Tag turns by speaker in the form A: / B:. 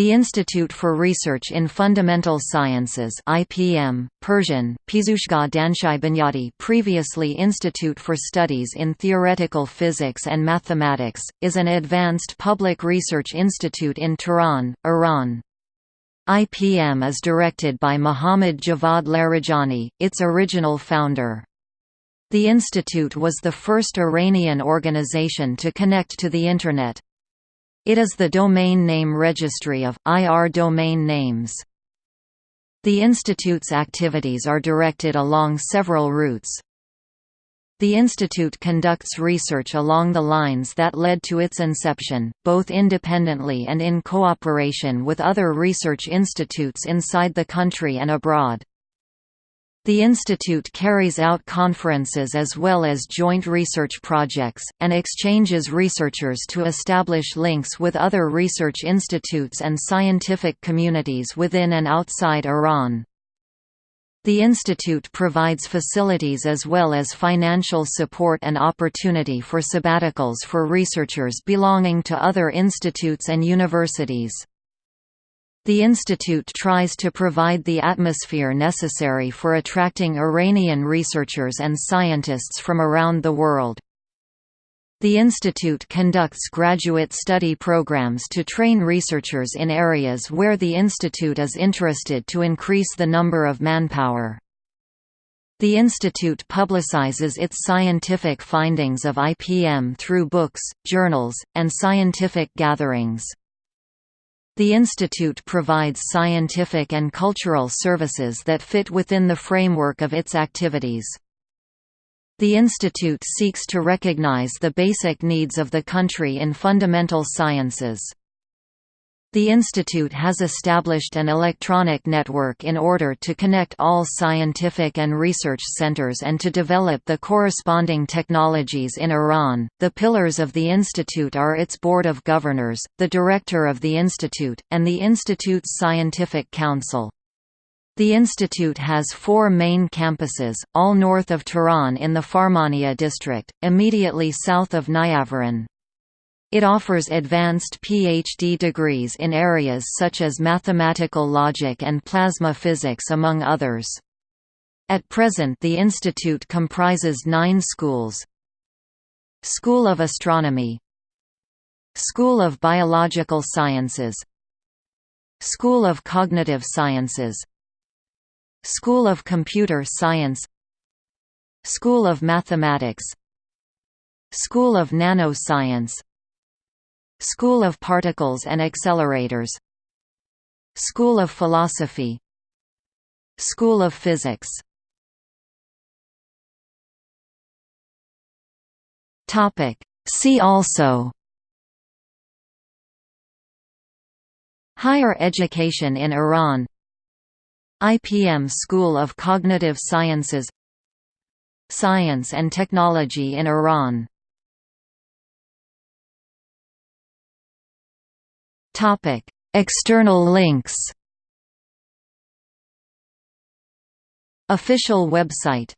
A: The Institute for Research in Fundamental Sciences IPM, Persian, Pizushga Danshai Bunyadi previously Institute for Studies in Theoretical Physics and Mathematics, is an advanced public research institute in Tehran, Iran. IPM is directed by Mohammad Javad Larijani, its original founder. The institute was the first Iranian organization to connect to the Internet. It is the domain name registry of, IR domain names. The institute's activities are directed along several routes. The institute conducts research along the lines that led to its inception, both independently and in cooperation with other research institutes inside the country and abroad. The institute carries out conferences as well as joint research projects, and exchanges researchers to establish links with other research institutes and scientific communities within and outside Iran. The institute provides facilities as well as financial support and opportunity for sabbaticals for researchers belonging to other institutes and universities. The institute tries to provide the atmosphere necessary for attracting Iranian researchers and scientists from around the world. The institute conducts graduate study programs to train researchers in areas where the institute is interested to increase the number of manpower. The institute publicizes its scientific findings of IPM through books, journals, and scientific gatherings. The institute provides scientific and cultural services that fit within the framework of its activities. The institute seeks to recognize the basic needs of the country in fundamental sciences. The institute has established an electronic network in order to connect all scientific and research centers and to develop the corresponding technologies in Iran. The pillars of the institute are its board of governors, the director of the institute, and the institute's scientific council. The institute has four main campuses, all north of Tehran in the Farmanieh district, immediately south of Niavaran. It offers advanced PhD degrees in areas such as mathematical logic and plasma physics among others. At present the institute comprises nine schools. School of Astronomy. School of Biological Sciences. School of Cognitive Sciences. School of Computer Science. School of Mathematics. School of Nanoscience School of Particles and Accelerators. School of Philosophy. School of Physics. See also. Higher education in Iran. IPM School of Cognitive Sciences. Science and Technology in Iran
B: External links.
A: Official website